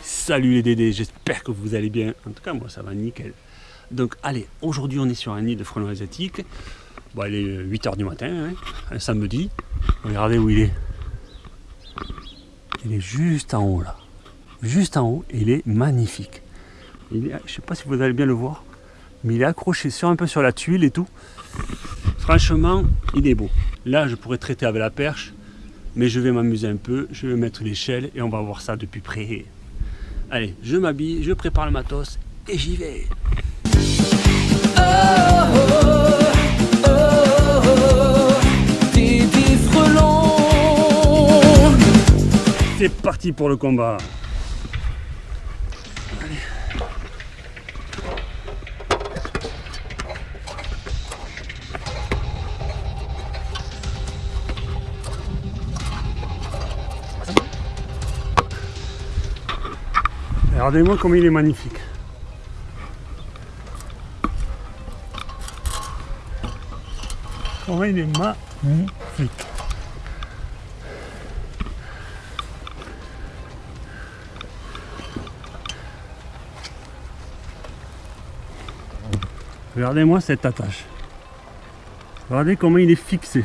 Salut les Dédés, j'espère que vous allez bien. En tout cas, moi, ça va nickel. Donc, allez, aujourd'hui, on est sur un nid de frelons asiatiques. Bon, il est 8h du matin, hein, un samedi. Regardez où il est. Il est juste en haut, là. Juste en haut, il est magnifique. Je sais pas si vous allez bien le voir, mais il est accroché sur un peu sur la tuile et tout. Franchement, il est beau. Là, je pourrais traiter avec la perche, mais je vais m'amuser un peu. Je vais mettre l'échelle et on va voir ça depuis près. Allez, je m'habille, je prépare le matos et j'y vais. C'est parti pour le combat. Regardez-moi comme il est magnifique. Comment il est magnifique. Regardez-moi cette attache. Regardez comment il est fixé.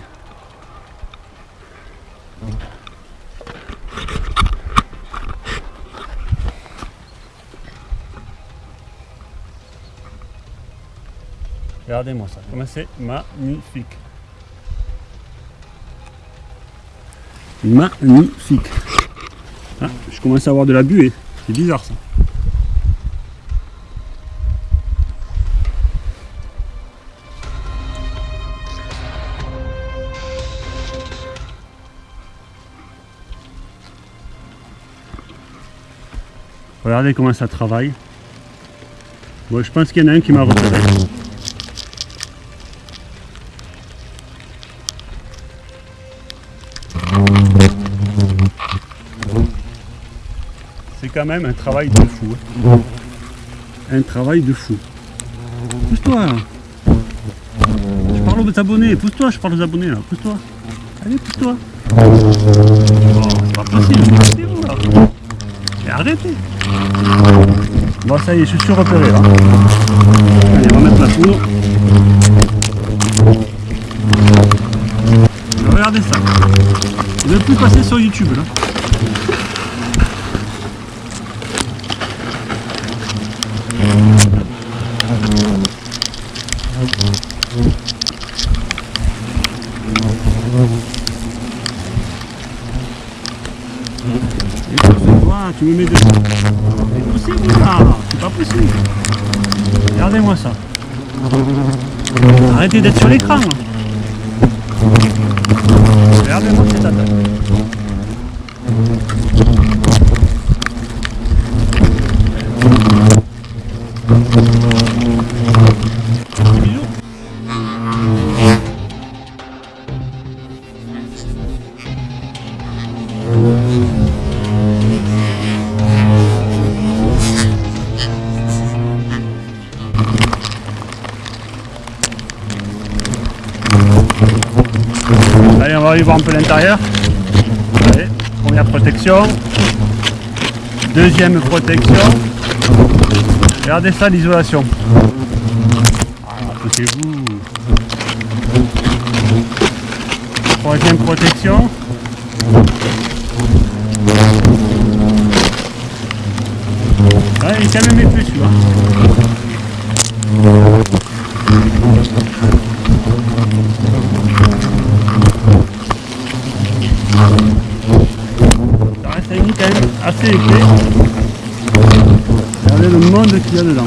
Regardez-moi ça, comment c'est magnifique. Magnifique. Ah, je commence à avoir de la buée, c'est bizarre ça. Regardez comment ça travaille. Bon, je pense qu'il y en a un qui m'a repéré. Quand même un travail de fou. hein. Un travail de fou. Pousse-toi Je parle aux abonnés, pousse-toi, je parle aux abonnés là, pousse-toi. Allez, pousse-toi. C'est pas possible, arrêtez Bon ça y est, je suis repéré là. Allez, on va mettre la poudre. Regardez ça. Il ne plus passer sur YouTube là. Tu me mets de... Mais poussez-vous là C'est pas possible Regardez-moi ça. Arrêtez d'être sur l'écran. Regardez-moi cette attaque. Va aller voir un peu l'intérieur. Première protection. Deuxième protection. Regardez ça, l'isolation. Approchez-vous. Troisième protection. Ouais, il est quand même. Ça assez épais. Regardez le monde qu'il y a dedans.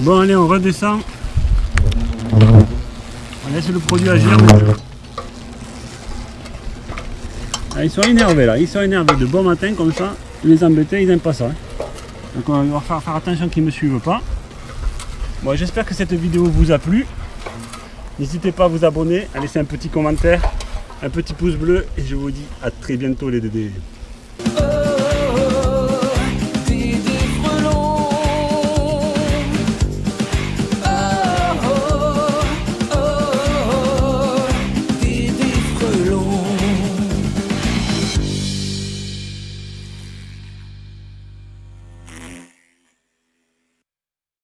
Bon allez on redescend. Laisse le produit agir. Ah, ils sont énervés là, ils sont énervés de bon matin comme ça. Les embêter, ils n'aiment pas ça. hein. Donc on va faire, faire attention qu'ils ne me suivent pas. Bon, j'espère que cette vidéo vous a plu. N'hésitez pas à vous abonner, à laisser un petit commentaire, un petit pouce bleu et je vous dis à très bientôt les dédés.